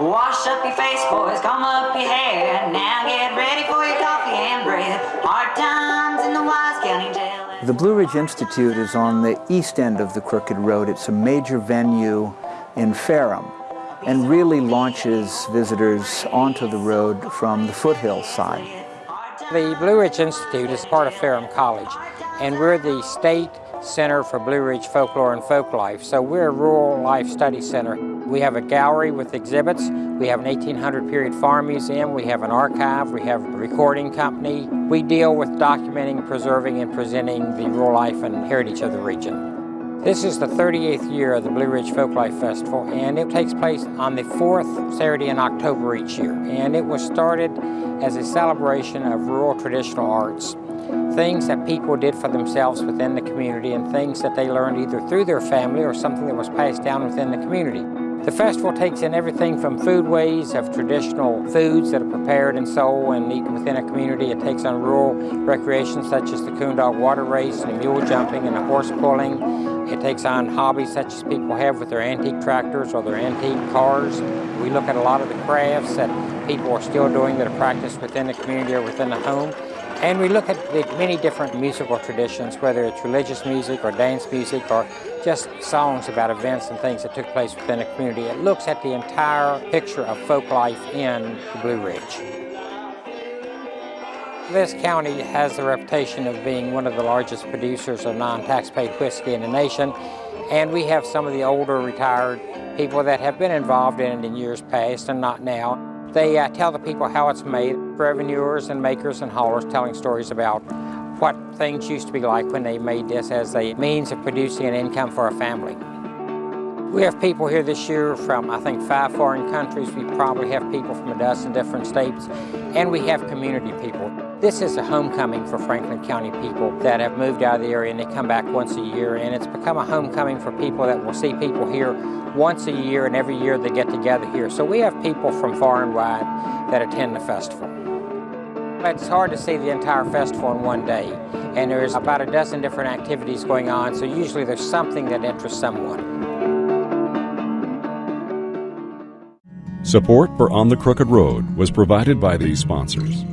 Wash up your face, boys, comb up your hair. Now get ready for your coffee and bread. Hard times in the Wise County Jail. The Blue Ridge Institute is on the east end of the Crooked Road. It's a major venue in Ferrum and really launches visitors onto the road from the foothill side. The Blue Ridge Institute is part of Ferrum College, and we're the state center for Blue Ridge folklore and folk life. So we're a rural life study center. We have a gallery with exhibits. We have an 1800 period farm museum. We have an archive. We have a recording company. We deal with documenting, preserving, and presenting the rural life and heritage of the region. This is the 38th year of the Blue Ridge Folklife Festival, and it takes place on the fourth Saturday in October each year. And it was started as a celebration of rural traditional arts, things that people did for themselves within the community and things that they learned either through their family or something that was passed down within the community. The festival takes in everything from foodways of traditional foods that are prepared and sold and eaten within a community. It takes on rural recreation such as the coon dog water race and the mule jumping and the horse pulling. It takes on hobbies such as people have with their antique tractors or their antique cars. We look at a lot of the crafts that people are still doing that are practiced within the community or within the home. And we look at the many different musical traditions, whether it's religious music or dance music or just songs about events and things that took place within a community. It looks at the entire picture of folk life in the Blue Ridge. This county has the reputation of being one of the largest producers of non-tax-paid whiskey in the nation, and we have some of the older retired people that have been involved in it in years past and not now. They uh, tell the people how it's made, revenuers and makers and haulers telling stories about what things used to be like when they made this as a means of producing an income for a family. We have people here this year from, I think, five foreign countries. We probably have people from a dozen different states, and we have community people. This is a homecoming for Franklin County people that have moved out of the area and they come back once a year, and it's become a homecoming for people that will see people here once a year, and every year they get together here. So we have people from far and wide that attend the festival. It's hard to see the entire festival in one day, and there's about a dozen different activities going on, so usually there's something that interests someone. Support for On the Crooked Road was provided by these sponsors.